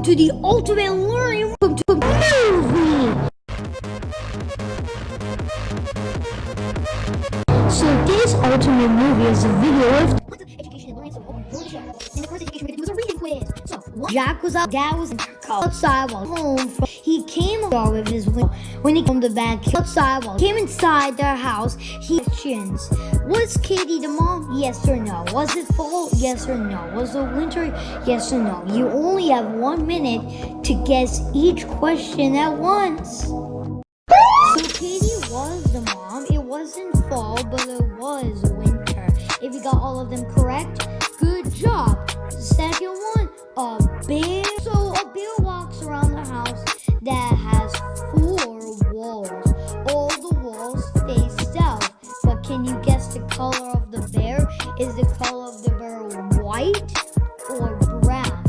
Welcome to the ultimate learning. Welcome to movie. So this ultimate movie is a video of Jack was out. Dad was outside while home. From, he came along with his wing. When he came to back outside while came inside their house, he questions: Was Katie the mom? Yes or no? Was it fall? Yes or no? Was it winter? Yes or no? You only have one minute to guess each question at once. So Katie was the mom. It wasn't fall, but it was winter. If you got all of them correct, good job. Second one, a can you guess the color of the bear? Is the color of the bear white or brown?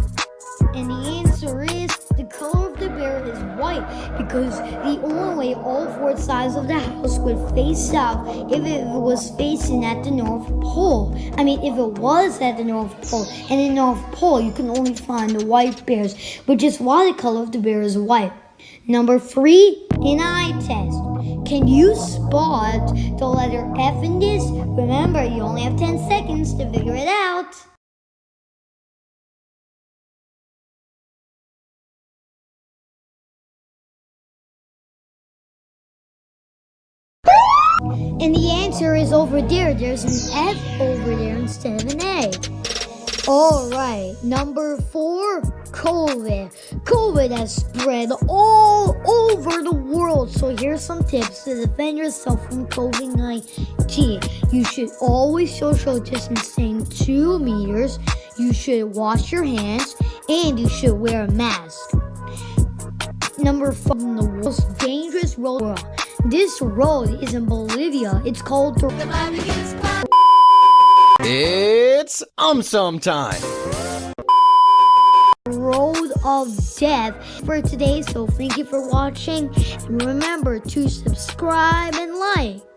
And the answer is the color of the bear is white because the only way all four sides of the house would face south if it was facing at the North Pole. I mean, if it was at the North Pole. And in the North Pole, you can only find the white bears, which is why the color of the bear is white. Number three, an eye test. Can you spot the letter F in this? Remember, you only have 10 seconds to figure it out. And the answer is over there. There's an F over there instead of an A. Alright, number four, COVID. COVID has spread all over the world. So here's some tips to defend yourself from COVID 19. You should always social distancing two meters. You should wash your hands and you should wear a mask. Number five, the most dangerous road. This road is in Bolivia. It's called the um some time. Road of Death for today. So thank you for watching. And remember to subscribe and like.